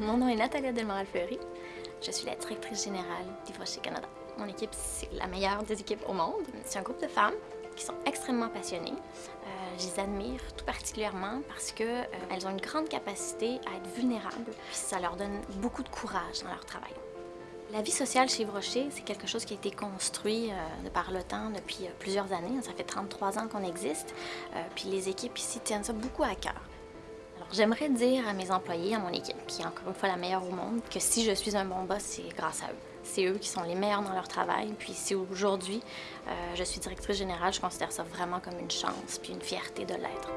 Mon nom est Nathalie Delmoral-Fleury. Je suis la directrice générale d'Ivrocher Canada. Mon équipe, c'est la meilleure des équipes au monde. C'est un groupe de femmes qui sont extrêmement passionnées. Euh, je les admire tout particulièrement parce qu'elles euh, ont une grande capacité à être vulnérables, puis ça leur donne beaucoup de courage dans leur travail. La vie sociale chez Rocher, c'est quelque chose qui a été construit euh, de par le temps depuis plusieurs années. Ça fait 33 ans qu'on existe, puis les équipes ici tiennent ça beaucoup à cœur. J'aimerais dire à mes employés, à mon équipe, qui est encore une fois la meilleure au monde, que si je suis un bon boss, c'est grâce à eux. C'est eux qui sont les meilleurs dans leur travail, puis si aujourd'hui je suis directrice générale, je considère ça vraiment comme une chance puis une fierté de l'être.